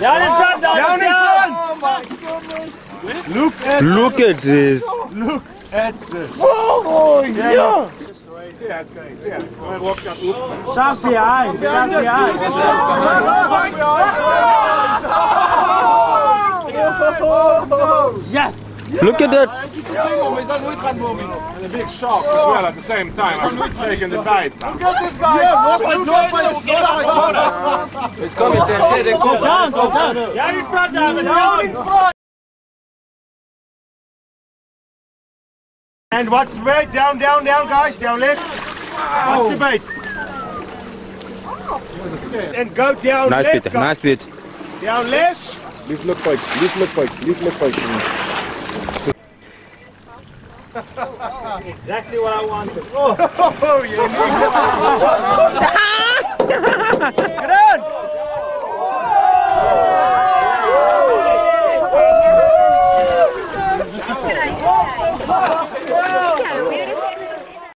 Down in front, down, Down in down. front! Look at Look at this. Look at this. Oh, yeah. Yeah, okay. Yeah. I walk up. Look. Sharp behind, sharp behind. Yes. Look at that. And a big shark as well at the same time. I'm taking the bite. Look at this guy. It's coming, Ted. Ted, Go down, go down. Down in front, David, down. And what's the bait? Down, down, down, guys. Down left. What's the bait? And go down Nice left. bit. guys. Nice bit. Down left. Lief look fight, lief look fight, lief look fight. Exactly what I wanted. Oh, Oh, you ah! get on.